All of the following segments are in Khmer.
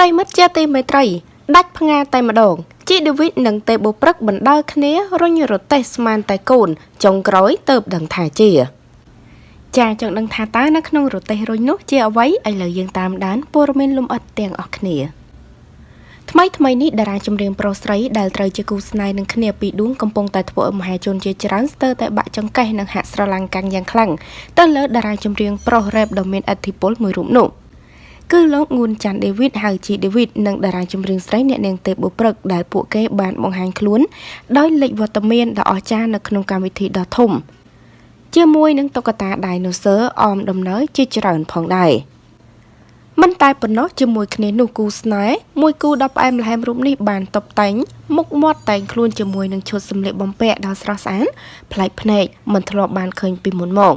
ប្រិមិត្តជាទីមេត្រី ដាច់ផ្ងាតែម្ដងជីដេវីតនិងតេបូព្រឹកបណ្ដើរគ្នារុញរទេះស្មានតែកូនចុងក្រោយទៅដឹងថាជាចាចង់ដឹងថាតើនៅក្នុងរទេះរុញនោះជាអ្វីឥឡូវយើងតាមដានព័ត៌មានលម្អិតទាំងអស់គ្នាថ្មីថ្មីនេះតារាចម្រៀងប្រុសស្រីដែលត្រូវជាគូស្នេហ៍នឹងគ្នាពីរដួងកំពុងតែធ្វើឲ្យមហាជនជាច្រើនស្ទើរតែបាក់ចង្កេះនិងហាក់ស្រឡាំងកាំងយ៉ាងខ្លាំងទៅលើតារាចម្រៀងប្រុសរ៉េបដ៏មានឥទ្ធិពលមួយរូបនោះ គឺលោកងួនច័ន្ទដេវីតហៅជីដេវីតនិងតារាចម្រៀងស្រីអ្នកនាងទេពបុព្រឹកដែលពួកគេបានបង្ហាញខ្លួនដោយលេចវត្តមានដ៏អស្ចារ្យនៅក្នុងកម្មវិធីដ៏ធំជាមួយនឹងតុក្កតាដៃណូស័រអមដំណើរជាច្រើនផងដែរ។ មិនតែប៉ុណ្ណោះជាមួយគ្នានោះគូស្នេហ៍មួយគូដ៏ផ្អែមល្ហែមរូបនេះបានតុបតែងមុខមាត់តែងខ្លួនជាមួយនឹងឈុតសម្លៀកបំពាក់ដ៏ស្រស់ស្អាតប្លែកភ្នែកមិនធ្លាប់បានឃើញពីមុនមក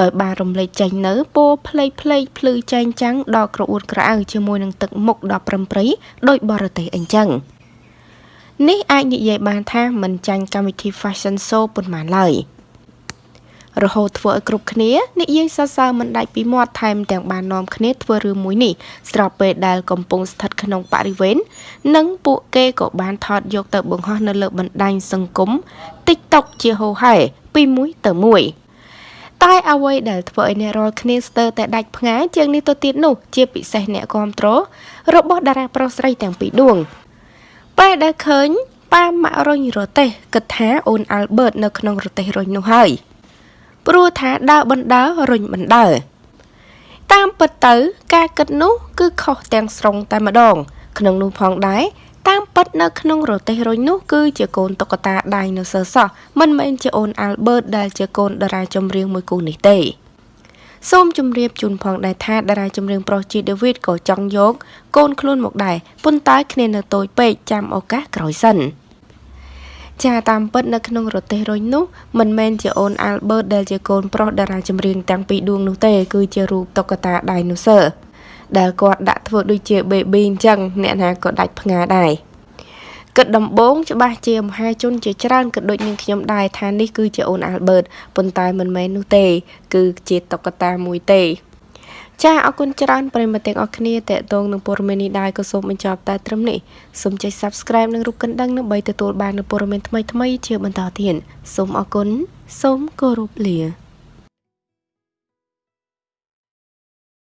ដោយបានរំលេចចេញនៅពណ៌ផ្លេកផ្លេកភ្លឺចែងចាំងដ៏ក្រអួតក្រអៅជាមួយនឹងទឹកមុខដ៏ប្រឹមប្រិយដោយបរទេសអញ្ចឹងនេះអាចនិយាយបានថាមិនចាញ់កម្មវិធី Fashion Show ប៉ុន្មានឡើយ។ រហូតធ្វើឲ្យគ្រប់គ្នានិយាយសរសើរមិនដាច់ពីមាត់ថែមទាំងបាននាំគ្នាធ្វើរឿងមួយនេះស្របពេលដែលកំពុងស្ថិតក្នុងបរិវេណនិងពួកគេក៏បានថតយកទៅបង្ហោះនៅលើបណ្ដាញសង្គម TikTok ជាហូហែពីមួយទៅមួយតែអ្វីដែលធ្វើឲ្យអ្នករាល់គ្នាស្ទើរតែដាច់ផ្ងាយជាងនេះទៅទៀតនោះជាពិសេសអ្នកគ្រប់គ្រងរបស់តារាប្រុសស្រីទាំងពីរដួងពេលដែលឃើញប៉ាម៉ាក់រុញរទេះគិតថាអូនអាល់បឺតនៅក្នុងរទេះរុញនោះហើយ។ ព្រោះថាដើរបណ្ដើររុញបណ្ដើរតាមពិតទៅ ការគិតនោះគឺខុសទាំងស្រុងតែម្ដង ក្នុងនោះផងដែរតាមពិតនៅក្នុងរទេសរុញនោះគឺជាកូនតុក្កតាដៃនៅសើសោះមិនមែនជាអូនអាល់បឺតដែលជាកូនតារាចម្រៀងមួយគូនេះទេសូមជម្រាបជូនផងដែរថាតារាចម្រៀងប្រុសជីដេវីតក៏ចង់យក កូនខ្លួនមកដែរប៉ុន្តែគ្នានៅតូចពេកចាំឱកាសក្រោយសិន។ ចាតាមពិតនៅក្នុងរទេសរុញនោះមិនមែនជាអូនអាល់បឺតដែលជាកូនប្រុសតារាចម្រៀងទាំងពីរដួងនោះទេគឺជារូបតុក្កតាដៃនូស័រដែលគាត់ដាក់ធ្វើដូចជា baby អញ្ចឹងអ្នកណាក៏ដាច់ផ្ងាដែរគិតដំបងច្បាស់ជាមហាជនជាច្រើនក៏ដូចនឹងខ្ញុំដែរថានេះគឺជាអូនអាល់បឺតប៉ុន្តែមិនមែននោះទេ គឺជាតុក្កតាមួយទេ ចាអរគុណច្រើនប្រិមត្តទាំងអស់គ្នាតេតងនឹងព័ត៌មាននេះដែរក៏សូមបញ្ចប់តែត្រឹមនេះសូមចុច Subscribe និងរូបកណ្ដឹងដើម្បីទទួលបាននូវព័ត៌មានថ្មីៗជាបន្តទៀតសូមអរគុណសូមគោរពលា